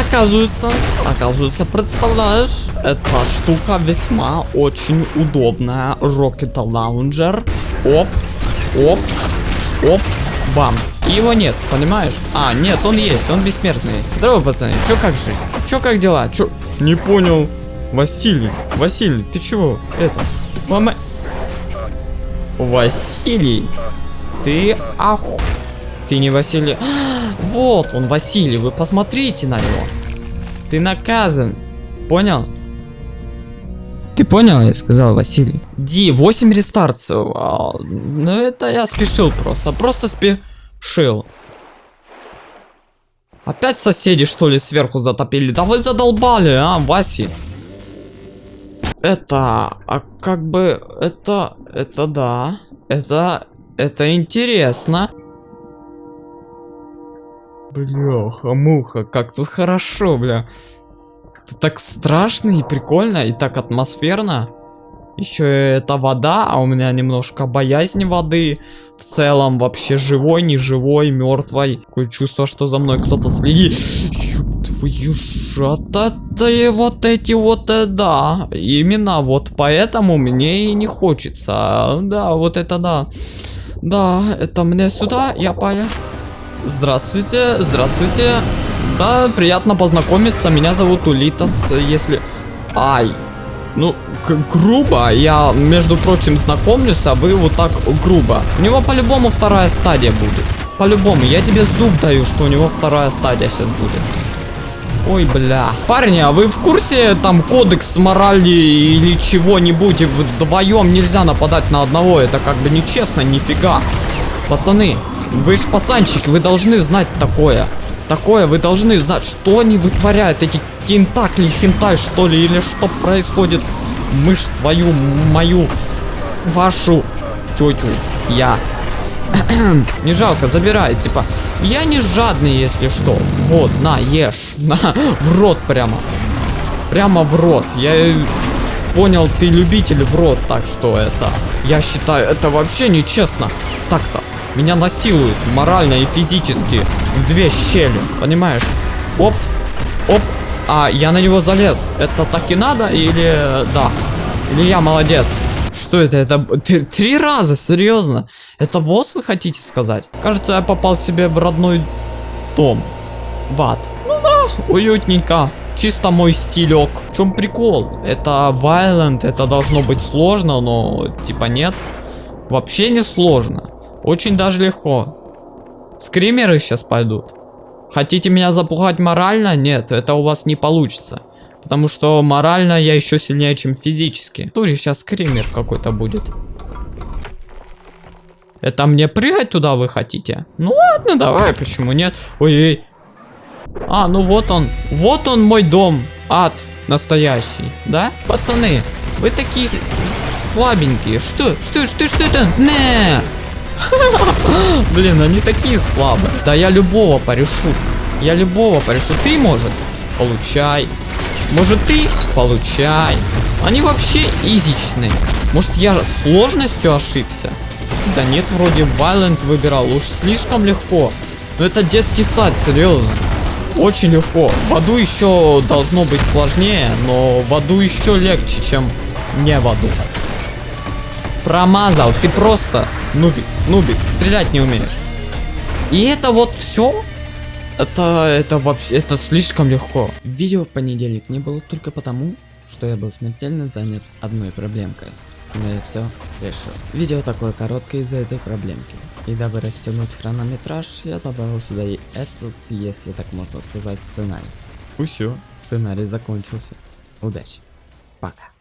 оказывается, оказывается, представляешь, эта штука весьма очень удобная. Rocket Launcher. Оп, оп, оп, бам. И его нет, понимаешь? А, нет, он есть, он бессмертный. Здорово, пацаны, чё как жизнь? Чё как дела? Чё? Не понял. Василий, Василий, ты чего? Это, мама... Василий, ты оху... Ты не Василий. Вот он, Василий, вы посмотрите на него. Ты наказан. Понял? Ты понял, я сказал Василий. Ди, 8 рестарцев. А, ну это я спешил просто. Просто спешил. Опять соседи что ли сверху затопили? Да вы задолбали, а, Васи. Это, а как бы, это, это да. Это, это интересно. Бляха, муха, как тут хорошо, бля. Это так страшно и прикольно, и так атмосферно. Еще это вода, а у меня немножко боязни воды. В целом вообще живой, не живой, мертвой. Такое чувство, что за мной кто-то следит. Твою это вот эти вот, э, да. Именно вот поэтому мне и не хочется. Да, вот это да. Да, это мне сюда, я понял. Здравствуйте, здравствуйте. Да, приятно познакомиться. Меня зовут Улитас, если... Ай. Ну, грубо. Я, между прочим, знакомлюсь, а вы вот так грубо. У него по-любому вторая стадия будет. По-любому. Я тебе зуб даю, что у него вторая стадия сейчас будет. Ой, бля. Парни, а вы в курсе там кодекс морали или чего-нибудь? Вдвоем нельзя нападать на одного. Это как бы нечестно, нифига. Пацаны, вы ж пацанчики, вы должны знать такое. Такое вы должны знать, что они вытворяют, эти кентакли, хентай, что ли, или что происходит. Мышь твою, мою, вашу тетю, я. не жалко, забирай, типа. Я не жадный, если что. Вот, на, ешь. На, в рот прямо. Прямо в рот. Я понял, ты любитель в рот, так что это... Я считаю, это вообще нечестно. Так-то. Меня насилуют морально и физически в две щели, понимаешь? Оп, оп, а я на него залез. Это так и надо или да? Или я молодец? Что это? Это три раза, серьезно? Это босс вы хотите сказать? Кажется, я попал себе в родной дом. В ад. Ну да, уютненько. Чисто мой стилек. В чем прикол? Это violent, это должно быть сложно, но типа нет. Вообще не сложно. Очень даже легко. Скримеры сейчас пойдут. Хотите меня запугать морально? Нет, это у вас не получится. Потому что морально я еще сильнее, чем физически. Туре сейчас скример какой-то будет. Это мне прыгать туда вы хотите? Ну ладно, давай, почему нет? Ой-ой. А, ну вот он. Вот он мой дом. Ад настоящий, да? Пацаны, вы такие слабенькие. Что? Что? Что? Что это? Не! Блин, они такие слабые. Да я любого порешу. Я любого порешу. Ты, может? Получай. Может, ты? Получай. Они вообще изичные. Может, я сложностью ошибся? Да нет, вроде Violent выбирал. Уж слишком легко. Но это детский сад, серьезно. Очень легко. В аду еще должно быть сложнее, но в аду еще легче, чем не в аду. Промазал. Ты просто Нубик, нубик, стрелять не умеешь. И это вот все? Это, это вообще, это слишком легко. Видео в понедельник не было только потому, что я был смертельно занят одной проблемкой. Но я все решил. Видео такое короткое из-за этой проблемки. И дабы растянуть хронометраж, я добавил сюда и этот, если так можно сказать, сценарий. И все. Сценарий закончился. Удачи. Пока.